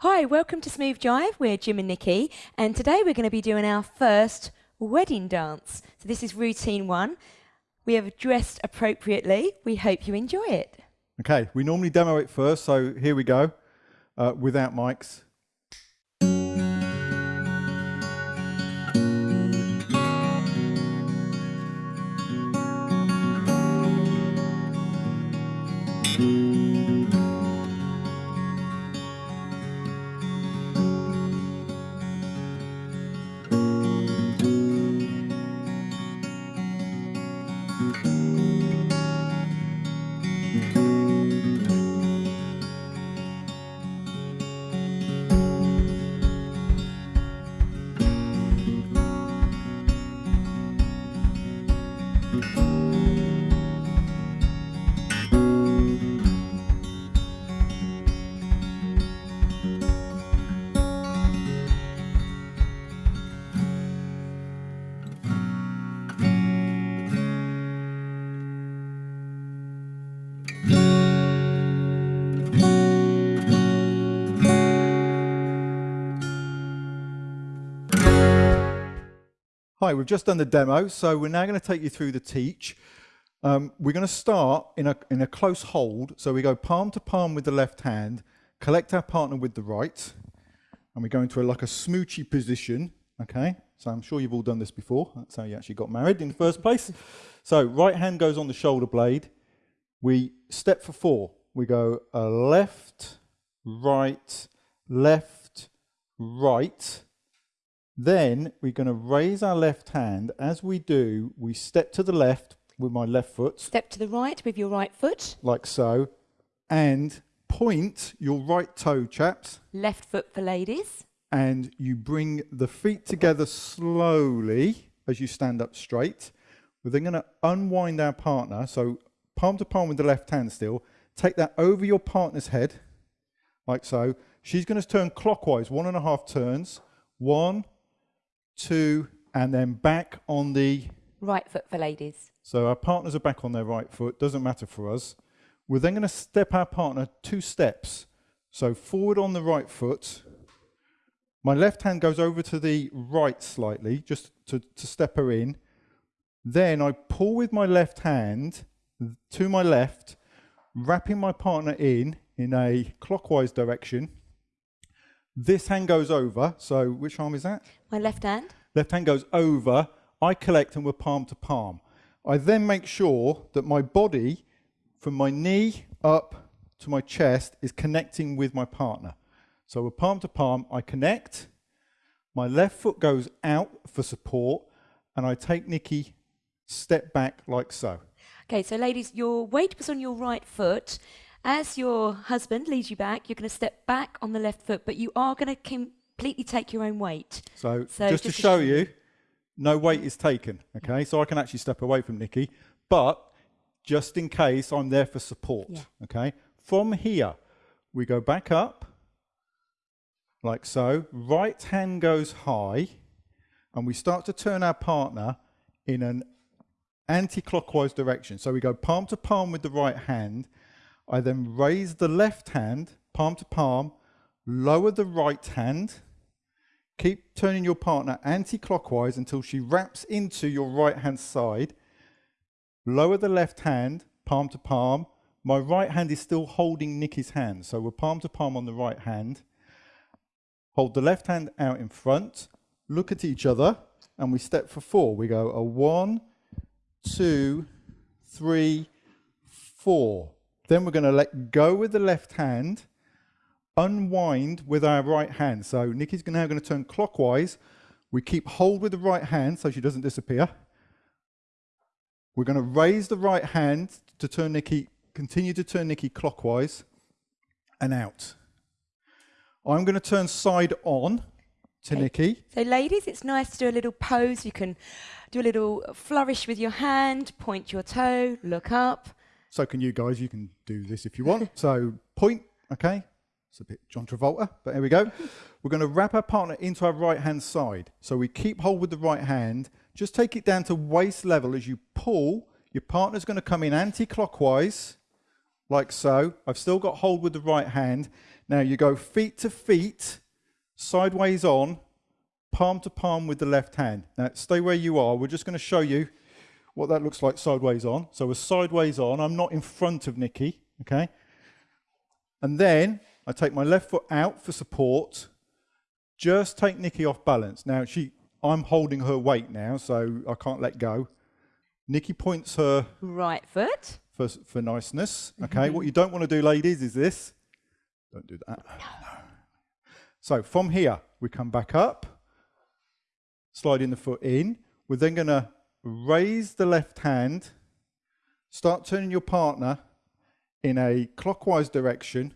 Hi, welcome to Smooth Jive. We're Jim and Nikki, and today we're going to be doing our first wedding dance. So, this is routine one. We have dressed appropriately. We hope you enjoy it. Okay, we normally demo it first, so here we go uh, without mics. Hi, we've just done the demo, so we're now going to take you through the teach. Um, we're going to start in a, in a close hold, so we go palm to palm with the left hand, collect our partner with the right, and we go into a, like a smoochy position, okay? So I'm sure you've all done this before. That's how you actually got married in the first place. So right hand goes on the shoulder blade. We step for four. We go a left, right, left, right, then we're going to raise our left hand. As we do, we step to the left with my left foot. Step to the right with your right foot. Like so. And point your right toe, chaps. Left foot for ladies. And you bring the feet together slowly as you stand up straight. We're then going to unwind our partner. So palm to palm with the left hand still. Take that over your partner's head, like so. She's going to turn clockwise, one and a half turns. One, two, and then back on the right foot for ladies. So our partners are back on their right foot, doesn't matter for us. We're then going to step our partner two steps. So forward on the right foot. My left hand goes over to the right slightly, just to, to step her in. Then I pull with my left hand to my left, wrapping my partner in in a clockwise direction. This hand goes over. So which arm is that? My left hand. Left hand goes over. I collect and we're palm to palm. I then make sure that my body, from my knee up to my chest, is connecting with my partner. So we're palm to palm. I connect. My left foot goes out for support, and I take Nikki step back like so. Okay, so ladies, your weight was on your right foot. As your husband leads you back, you're going to step back on the left foot, but you are going to completely take your own weight. So, so just, just, to show you, no weight is taken, okay? So I can actually step away from Nikki, but just in case I'm there for support, yeah. okay? From here, we go back up, like so. Right hand goes high, and we start to turn our partner in an anti-clockwise direction. So we go palm to palm with the right hand, I then raise the left hand, palm to palm, lower the right hand, keep turning your partner anti-clockwise until she wraps into your right hand side, lower the left hand, palm to palm, my right hand is still holding Nikki's hand, so we're palm to palm on the right hand, hold the left hand out in front, look at each other, and we step for four. We go a one, two, three, four. Then we're going to let go with the left hand, unwind with our right hand. So Nikki's now going to turn clockwise. We keep hold with the right hand so she doesn't disappear. We're going to raise the right hand to turn Nikki, continue to turn Nikki clockwise and out. I'm going to turn side on to okay. Nikki. So ladies, it's nice to do a little pose. You can do a little flourish with your hand, point your toe, look up. So can you guys. You can do this if you want. so point, okay. It's a bit John Travolta, but here we go. We're going to wrap our partner into our right-hand side. So we keep hold with the right hand. Just take it down to waist level as you pull. Your partner's going to come in anti-clockwise, like so. I've still got hold with the right hand. Now you go feet to feet, sideways on, palm to palm with the left hand. Now stay where you are. We're just going to show you what that looks like sideways on. So we're sideways on. I'm not in front of Nikki, okay? And then I take my left foot out for support. Just take Nikki off balance. Now she, I'm holding her weight now, so I can't let go. Nikki points her right foot for, for niceness. Okay, mm -hmm. what you don't want to do, ladies, is this. Don't do that. No. So from here, we come back up, sliding the foot in. We're then going to raise the left hand, start turning your partner in a clockwise direction.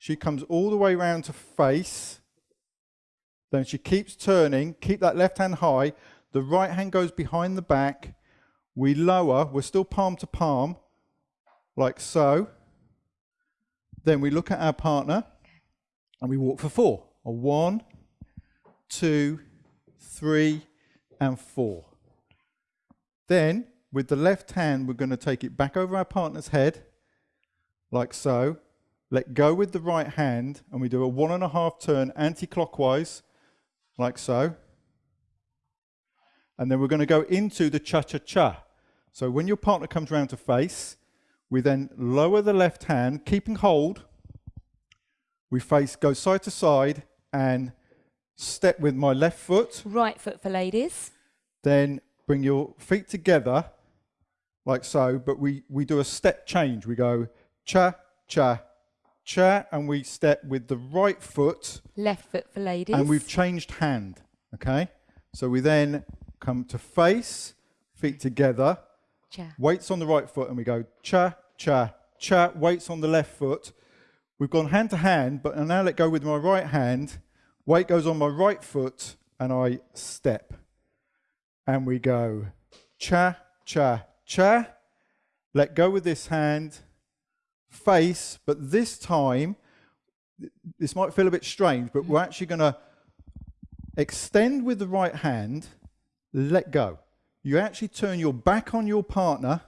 She comes all the way around to face. Then she keeps turning. Keep that left hand high. The right hand goes behind the back. We lower. We're still palm to palm, like so. Then we look at our partner and we walk for four. A one, two, three, and four. Then, with the left hand, we're going to take it back over our partner's head, like so. Let go with the right hand, and we do a one and a half turn anti-clockwise, like so. And then we're going to go into the cha-cha-cha. So when your partner comes around to face, we then lower the left hand, keeping hold. We face, go side to side, and step with my left foot. Right foot for ladies. Then bring your feet together like so, but we, we do a step change. We go cha, cha, cha, and we step with the right foot. Left foot for ladies. And we've changed hand, okay? So we then come to face, feet together, cha. weights on the right foot, and we go cha, cha, cha, weights on the left foot. We've gone hand to hand, but I now let go with my right hand, weight goes on my right foot, and I step and we go cha, cha, cha. Let go with this hand, face, but this time, this might feel a bit strange, but we're actually going to extend with the right hand, let go. You actually turn your back on your partner.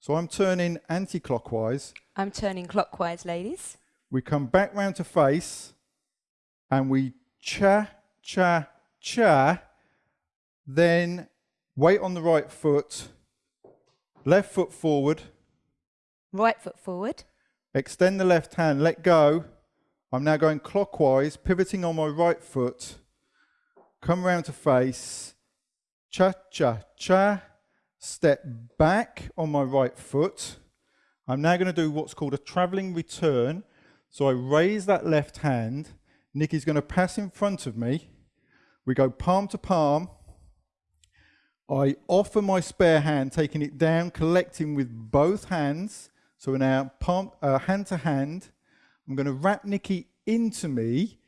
So I'm turning anti-clockwise. I'm turning clockwise, ladies. We come back round to face and we cha, cha, cha. Then weight on the right foot, left foot forward. Right foot forward. Extend the left hand, let go. I'm now going clockwise, pivoting on my right foot. Come round to face. Cha, cha, cha. Step back on my right foot. I'm now going to do what's called a travelling return. So I raise that left hand. Nikki's going to pass in front of me. We go palm to palm. I offer my spare hand, taking it down, collecting with both hands. So we're now palm, uh, hand to hand. I'm going to wrap Nikki into me,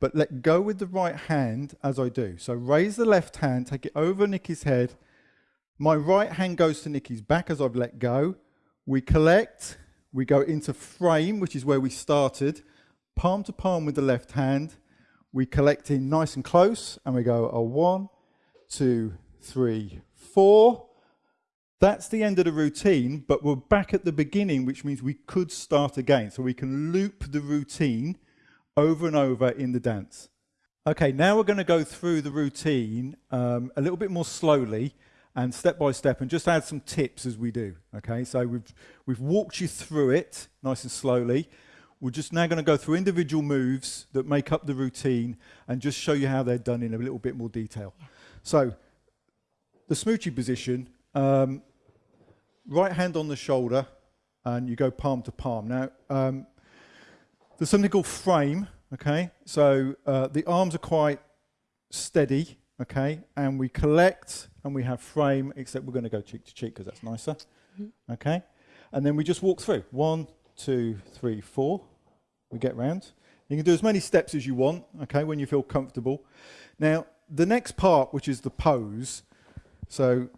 but let go with the right hand as I do. So raise the left hand, take it over Nikki's head. My right hand goes to Nikki's back as I've let go. We collect, we go into frame, which is where we started, palm to palm with the left hand. We collect in nice and close, and we go a one, two, three, four. That's the end of the routine, but we're back at the beginning, which means we could start again. So we can loop the routine over and over in the dance. Okay, now we're going to go through the routine um, a little bit more slowly and step by step and just add some tips as we do. Okay, so we've, we've walked you through it nice and slowly. We're just now going to go through individual moves that make up the routine and just show you how they're done in a little bit more detail. So the smoochie position, um, right hand on the shoulder, and you go palm to palm. Now, um, there's something called frame, okay? So uh, the arms are quite steady, okay? And we collect and we have frame, except we're going to go cheek to cheek because that's nicer, mm -hmm. okay? And then we just walk through. One, two, three, four. We get round. You can do as many steps as you want, okay, when you feel comfortable. Now, the next part, which is the pose, so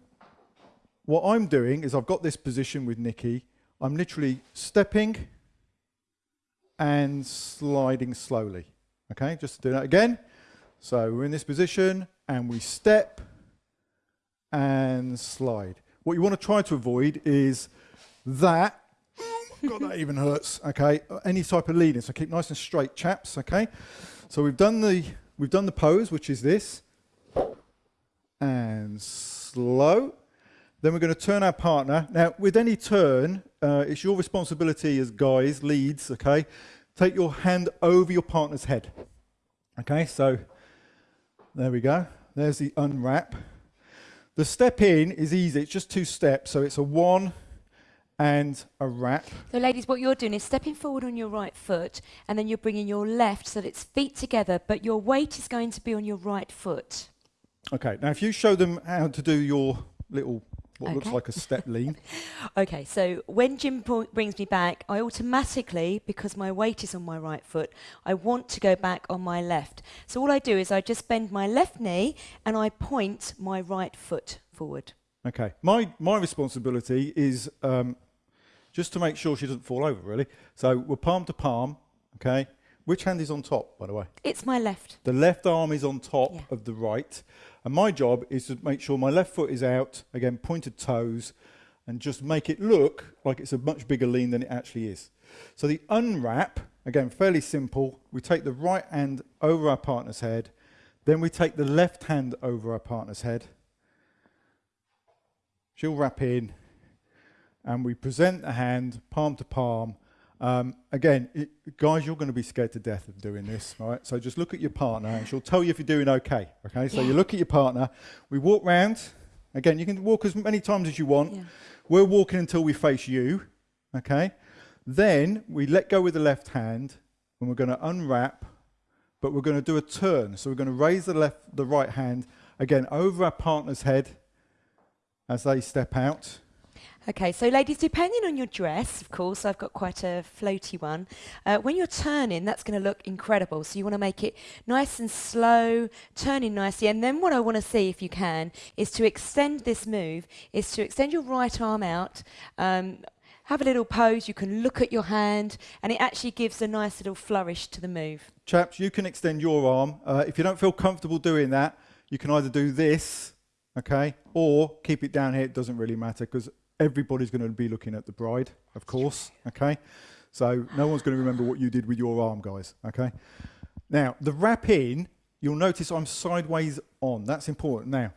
what I'm doing is I've got this position with Nikki. I'm literally stepping and sliding slowly. Okay, just to do that again. So we're in this position and we step and slide. What you want to try to avoid is that God, that even hurts. Okay, any type of leaning. So keep nice and straight, chaps. Okay, so we've done the we've done the pose, which is this, and slow. Then we're going to turn our partner. Now, with any turn, uh, it's your responsibility as guys, leads. Okay, take your hand over your partner's head. Okay, so there we go. There's the unwrap. The step in is easy. It's just two steps. So it's a one and a wrap. So, ladies, what you're doing is stepping forward on your right foot, and then you're bringing your left so that it's feet together, but your weight is going to be on your right foot. Okay, now if you show them how to do your little what okay. looks like a step lean. okay, so when Jim brings me back, I automatically, because my weight is on my right foot, I want to go back on my left. So all I do is I just bend my left knee and I point my right foot forward. Okay, my my responsibility is um, just to make sure she doesn't fall over, really. So we're palm to palm, okay? Which hand is on top, by the way? It's my left. The left arm is on top yeah. of the right. And my job is to make sure my left foot is out, again, pointed toes, and just make it look like it's a much bigger lean than it actually is. So the unwrap, again, fairly simple. We take the right hand over our partner's head, then we take the left hand over our partner's head. She'll wrap in, and we present the hand palm to palm, um, again, it, guys, you're going to be scared to death of doing this, right? So just look at your partner and she'll tell you if you're doing okay, okay? So yeah. you look at your partner, we walk round. Again, you can walk as many times as you want. Yeah. We're walking until we face you, okay? Then we let go with the left hand and we're going to unwrap, but we're going to do a turn. So we're going to raise the left, the right hand, again, over our partner's head as they step out. Okay, so ladies, depending on your dress, of course, I've got quite a floaty one. Uh, when you're turning, that's going to look incredible. So you want to make it nice and slow, turning nicely. And then what I want to see, if you can, is to extend this move, is to extend your right arm out. Um, have a little pose, you can look at your hand, and it actually gives a nice little flourish to the move. Chaps, you can extend your arm. Uh, if you don't feel comfortable doing that, you can either do this, okay, or keep it down here. It doesn't really matter because everybody's going to be looking at the bride, of course, okay? So no one's going to remember what you did with your arm, guys, okay? Now, the wrap in, you'll notice I'm sideways on. That's important. Now,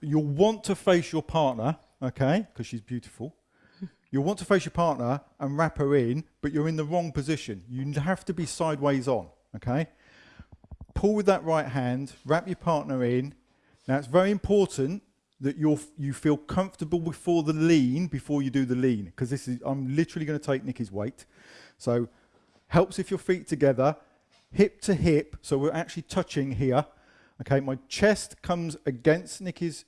you'll want to face your partner, okay, because she's beautiful. You'll want to face your partner and wrap her in, but you're in the wrong position. You have to be sideways on, okay? Pull with that right hand, wrap your partner in. Now, it's very important that you you feel comfortable before the lean before you do the lean because this is I'm literally going to take Nikki's weight. So helps if your feet together hip to hip so we're actually touching here. Okay my chest comes against Nikki's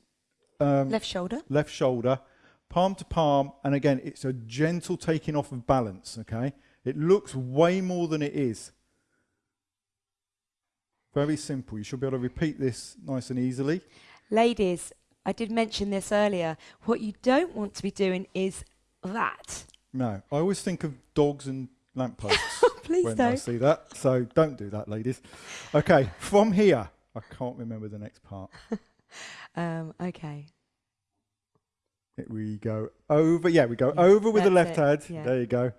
um, left shoulder. left shoulder palm to palm and again it's a gentle taking off of balance okay? It looks way more than it is. Very simple. You should be able to repeat this nice and easily. Ladies I did mention this earlier. What you don't want to be doing is that. No, I always think of dogs and lampposts Please when don't. I see that. So don't do that, ladies. Okay, from here, I can't remember the next part. um, okay. We go over. Yeah, we go yeah, over with the left it. hand. Yeah. There you go.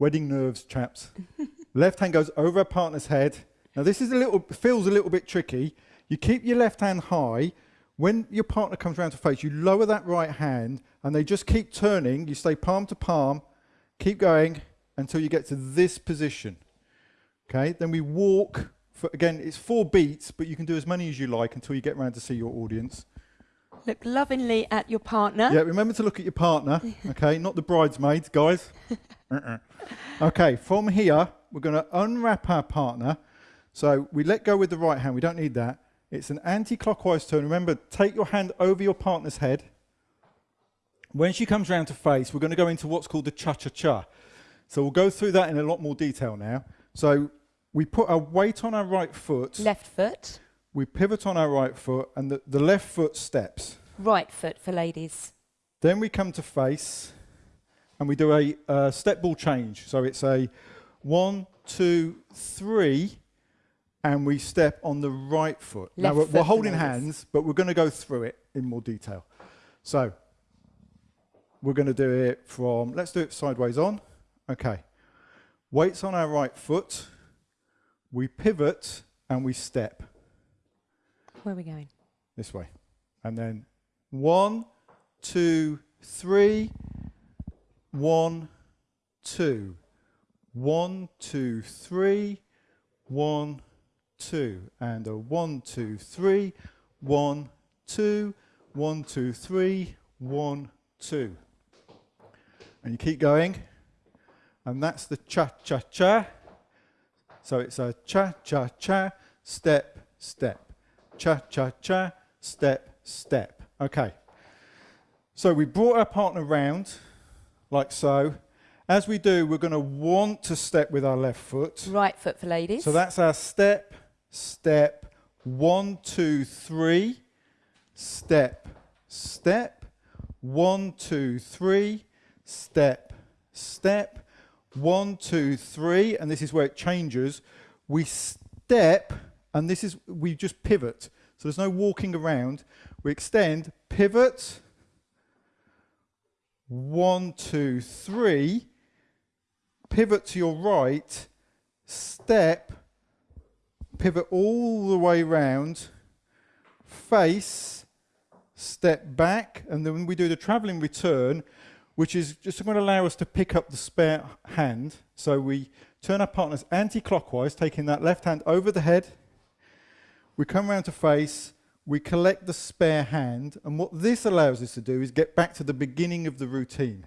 Wedding nerves, chaps. left hand goes over a partner's head. Now this is a little feels a little bit tricky. You keep your left hand high when your partner comes around to face, you lower that right hand and they just keep turning. You stay palm to palm, keep going until you get to this position. Okay, then we walk, for, again, it's four beats, but you can do as many as you like until you get around to see your audience. Look lovingly at your partner. Yeah, remember to look at your partner, okay, not the bridesmaids, guys. uh-uh. Okay, from here, we're going to unwrap our partner. So we let go with the right hand, we don't need that. It's an anti-clockwise turn. Remember, take your hand over your partner's head. When she comes round to face, we're going to go into what's called the cha-cha-cha. So we'll go through that in a lot more detail now. So we put our weight on our right foot. Left foot. We pivot on our right foot, and the, the left foot steps. Right foot for ladies. Then we come to face, and we do a uh, step ball change. So it's a one, two, three, and we step on the right foot. Left now we're, foot we're holding hands, but we're going to go through it in more detail. So we're going to do it from, let's do it sideways on. Okay. Weights on our right foot. We pivot and we step. Where are we going? This way. And then one, two, three, one, two. One, two, three, one, two. And a one, two, three, one, two, one, two, three, one, two. And you keep going. And that's the cha-cha-cha. So it's a cha-cha-cha, step, step. Cha-cha-cha, step, step. Okay. So we brought our partner round, like so. As we do, we're going to want to step with our left foot. Right foot for ladies. So that's our step, step, one, two, three, step, step, one, two, three, step, step, one, two, three, and this is where it changes. We step, and this is, we just pivot. So there's no walking around. We extend, pivot, one, two, three, pivot to your right, step, pivot all the way round, face, step back, and then we do the travelling return, which is just going to allow us to pick up the spare hand. So we turn our partners anti-clockwise, taking that left hand over the head. We come around to face, we collect the spare hand, and what this allows us to do is get back to the beginning of the routine.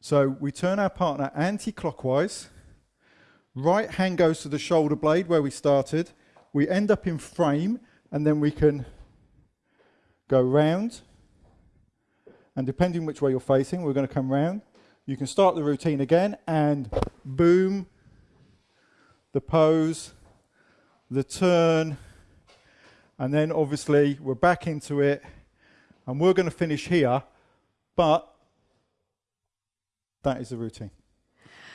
So we turn our partner anti-clockwise, right hand goes to the shoulder blade where we started, we end up in frame, and then we can go round, and depending which way you're facing, we're going to come round. You can start the routine again, and boom, the pose, the turn, and then obviously we're back into it, and we're going to finish here, but that is the routine.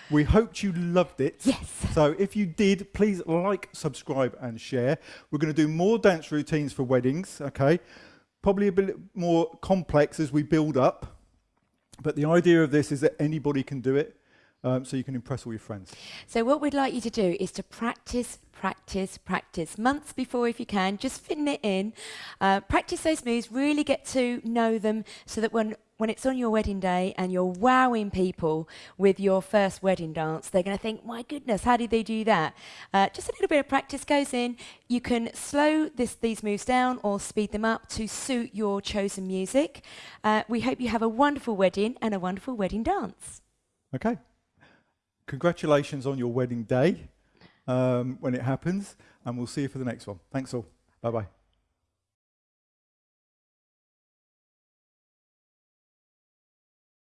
We hoped you loved it. Yes. So if you did, please like, subscribe, and share. We're going to do more dance routines for weddings, okay? Probably a bit more complex as we build up. But the idea of this is that anybody can do it, um, so you can impress all your friends. So what we'd like you to do is to practice, practice, practice. Months before if you can, just fitting it in. Uh, practice those moves, really get to know them so that when when it's on your wedding day and you're wowing people with your first wedding dance, they're going to think, my goodness, how did they do that? Uh, just a little bit of practice goes in. You can slow this, these moves down or speed them up to suit your chosen music. Uh, we hope you have a wonderful wedding and a wonderful wedding dance. Okay. Congratulations on your wedding day um, when it happens, and we'll see you for the next one. Thanks all. Bye bye.